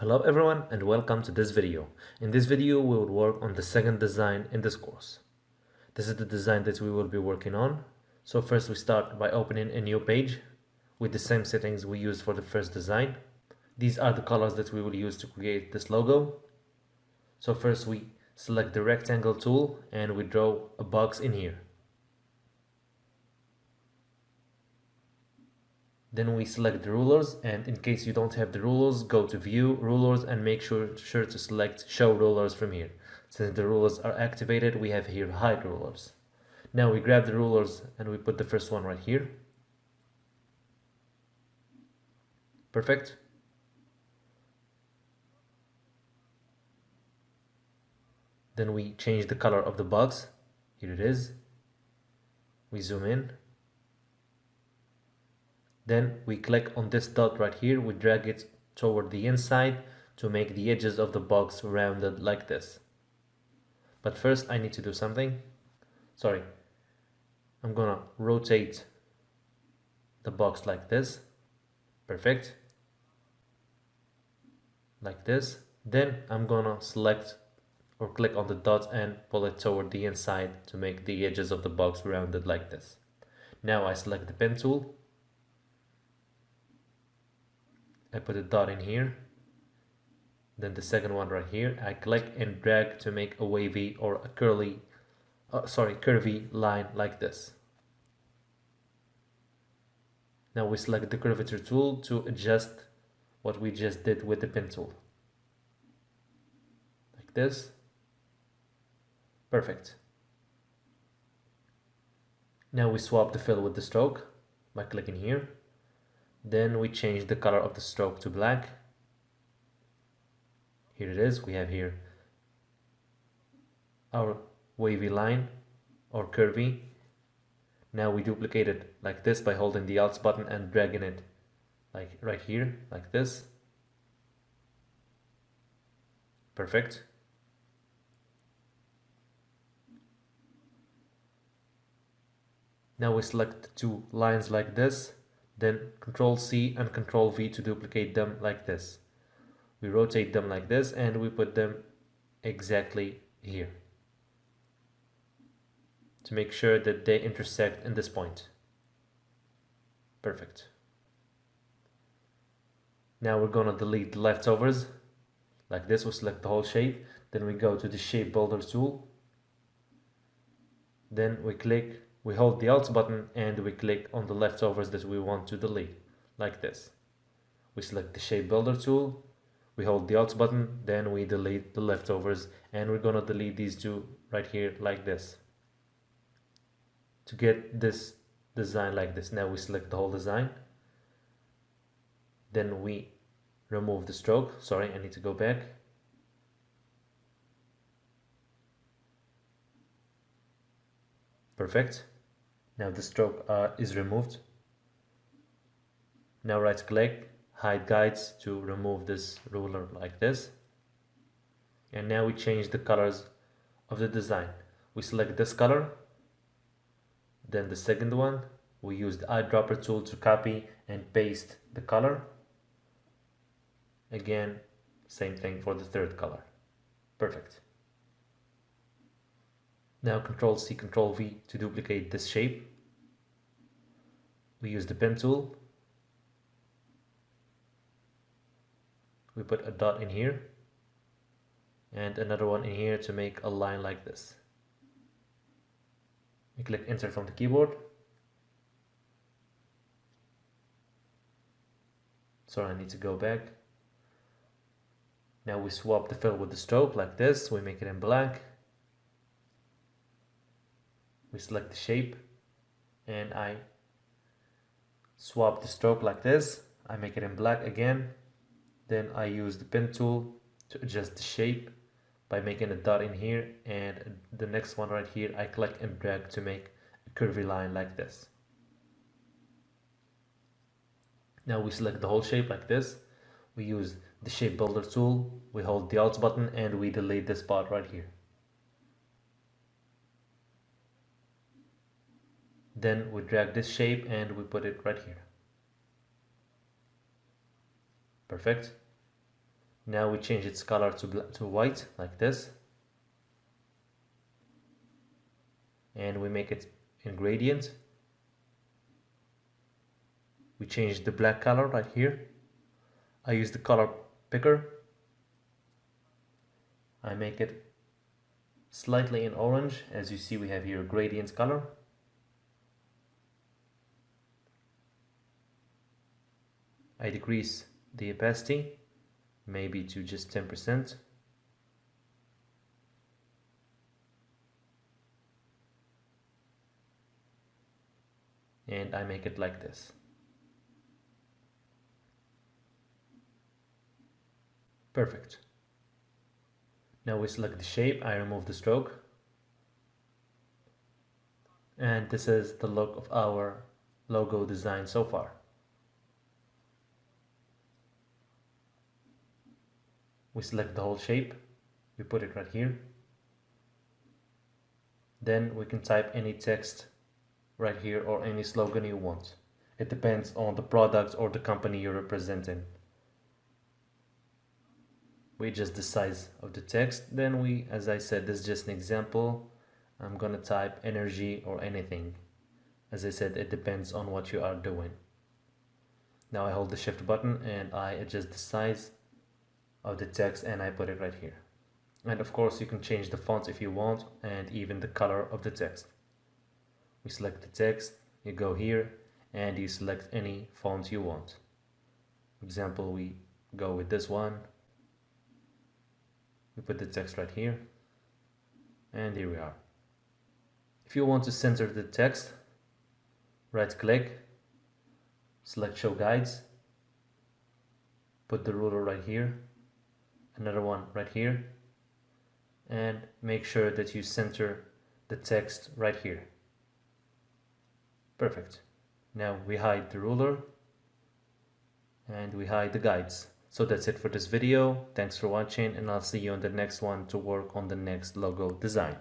Hello everyone and welcome to this video. In this video we will work on the second design in this course. This is the design that we will be working on. So first we start by opening a new page with the same settings we used for the first design. These are the colors that we will use to create this logo. So first we select the rectangle tool and we draw a box in here. Then we select the rulers and in case you don't have the rulers, go to view, rulers and make sure, sure to select show rulers from here. Since the rulers are activated, we have here hide rulers. Now we grab the rulers and we put the first one right here. Perfect. Then we change the color of the box. Here it is. We zoom in then we click on this dot right here, we drag it toward the inside to make the edges of the box rounded like this. But first I need to do something. Sorry. I'm gonna rotate the box like this. Perfect. Like this. Then I'm gonna select or click on the dot and pull it toward the inside to make the edges of the box rounded like this. Now I select the pen tool I put a dot in here. Then the second one right here. I click and drag to make a wavy or a curly uh, sorry curvy line like this. Now we select the curvature tool to adjust what we just did with the pen tool. Like this. Perfect. Now we swap the fill with the stroke by clicking here then we change the color of the stroke to black. Here it is we have here our wavy line or curvy. Now we duplicate it like this by holding the alt button and dragging it like right here like this. Perfect. Now we select two lines like this then Control C and Control V to duplicate them like this. We rotate them like this and we put them exactly here to make sure that they intersect in this point. Perfect. Now we're gonna delete the leftovers like this. We select the whole shape. Then we go to the shape builder tool. Then we click we hold the Alt button and we click on the leftovers that we want to delete, like this. We select the Shape Builder tool, we hold the Alt button, then we delete the leftovers, and we're gonna delete these two right here like this. To get this design like this, now we select the whole design, then we remove the stroke, sorry I need to go back, Perfect. Now the stroke uh, is removed. Now right click, hide guides to remove this ruler like this. And now we change the colors of the design. We select this color, then the second one, we use the eyedropper tool to copy and paste the color. Again, same thing for the third color. Perfect. Now Control C, Control V to duplicate this shape. We use the pen tool. We put a dot in here and another one in here to make a line like this. We click enter from the keyboard. Sorry I need to go back. Now we swap the fill with the stroke like this. We make it in black we select the shape and I swap the stroke like this. I make it in black again. Then I use the pen tool to adjust the shape by making a dot in here and the next one right here I click and drag to make a curvy line like this. Now we select the whole shape like this. We use the shape builder tool. We hold the alt button and we delete this part right here then we drag this shape and we put it right here. Perfect. Now we change its color to, to white like this. And we make it in gradient we change the black color right here. I use the color picker. I make it slightly in orange. As you see we have here gradient color I decrease the opacity maybe to just 10% and I make it like this. Perfect. Now we select the shape. I remove the stroke. And this is the look of our logo design so far we select the whole shape we put it right here. Then we can type any text right here or any slogan you want. It depends on the product or the company you're representing. We adjust the size of the text then we as I said this is just an example. I'm gonna type energy or anything. As I said it depends on what you are doing. Now I hold the shift button and I adjust the size of the text and I put it right here. And of course you can change the font if you want and even the color of the text. We select the text, you go here and you select any font you want. For example, we go with this one. We put the text right here and here we are. If you want to center the text, right click, select show guides, put the ruler right here another one right here. And make sure that you center the text right here. Perfect. Now we hide the ruler and we hide the guides. So that's it for this video. Thanks for watching and I'll see you on the next one to work on the next logo design